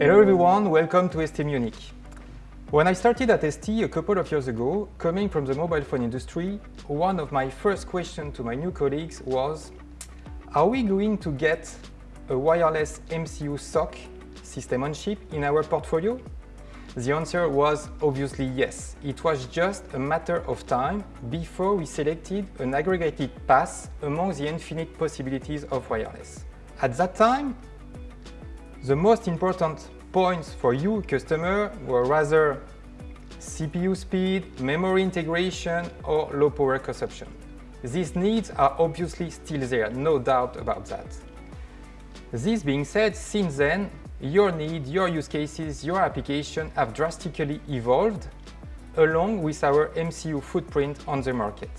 Hello everyone, welcome to ST Munich. When I started at ST a couple of years ago, coming from the mobile phone industry, one of my first questions to my new colleagues was, are we going to get a wireless MCU SoC system on chip in our portfolio? The answer was obviously yes. It was just a matter of time before we selected an aggregated path among the infinite possibilities of wireless. At that time, the most important points for you, customer, were rather CPU speed, memory integration, or low power consumption. These needs are obviously still there, no doubt about that. This being said, since then, your need, your use cases, your application have drastically evolved along with our MCU footprint on the market.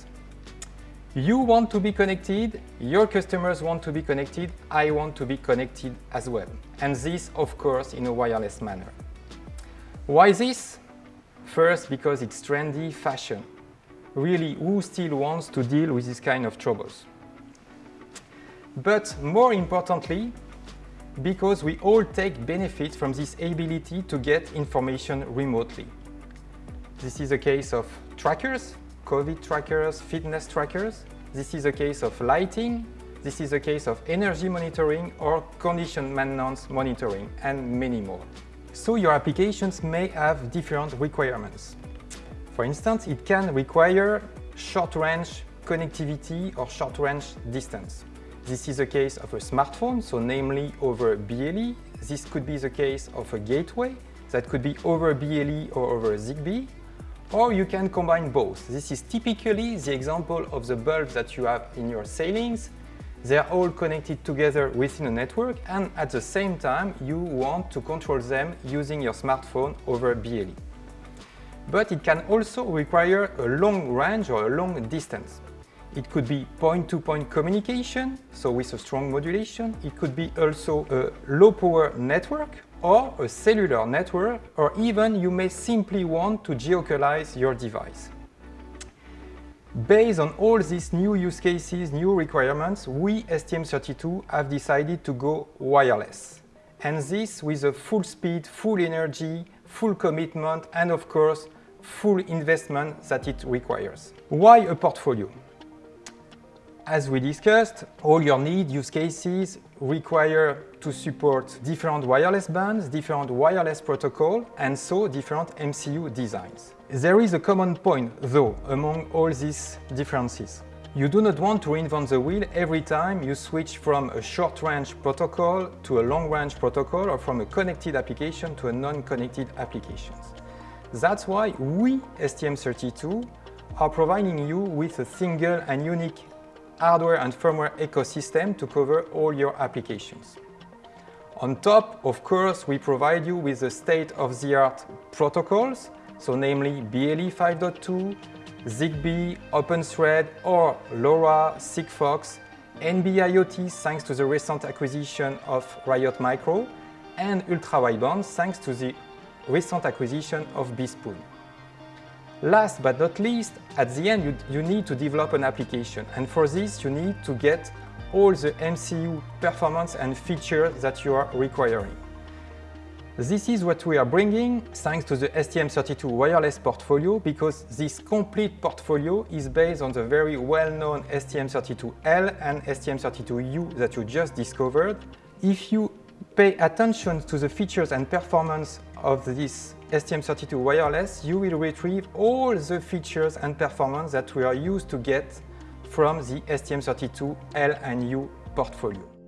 You want to be connected, your customers want to be connected, I want to be connected as well. And this, of course, in a wireless manner. Why this? First, because it's trendy fashion. Really, who still wants to deal with this kind of troubles? But more importantly, because we all take benefit from this ability to get information remotely. This is a case of trackers, COVID trackers, fitness trackers. This is a case of lighting. This is a case of energy monitoring or condition maintenance monitoring and many more. So your applications may have different requirements. For instance, it can require short-range connectivity or short-range distance. This is a case of a smartphone, so namely over BLE. This could be the case of a gateway, that could be over BLE or over ZigBee, or you can combine both. This is typically the example of the bulbs that you have in your ceilings. They are all connected together within a network and at the same time you want to control them using your smartphone over BLE. But it can also require a long range or a long distance. It could be point-to-point -point communication, so with a strong modulation. It could be also a low-power network or a cellular network, or even you may simply want to geocalize your device. Based on all these new use cases, new requirements, we, STM32, have decided to go wireless. And this with a full speed, full energy, full commitment, and of course, full investment that it requires. Why a portfolio? As we discussed, all your need use cases require to support different wireless bands, different wireless protocol, and so different MCU designs. There is a common point, though, among all these differences. You do not want to reinvent the wheel every time you switch from a short-range protocol to a long-range protocol or from a connected application to a non-connected application. That's why we, STM32, are providing you with a single and unique hardware and firmware ecosystem to cover all your applications. On top, of course, we provide you with the state-of-the-art protocols, so namely BLE 5.2, ZigBee, OpenThread or LoRa, Sigfox, NB-IoT thanks to the recent acquisition of Riot Micro, and ultra-wideband thanks to the recent acquisition of BeSpoon. Last but not least, at the end you, you need to develop an application and for this you need to get all the MCU performance and features that you are requiring. This is what we are bringing thanks to the STM32 wireless portfolio because this complete portfolio is based on the very well-known STM32L and STM32U that you just discovered. If you pay attention to the features and performance of this STM32 wireless, you will retrieve all the features and performance that we are used to get from the STM32L and U portfolio.